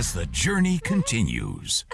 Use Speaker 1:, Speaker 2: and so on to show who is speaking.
Speaker 1: as the journey continues.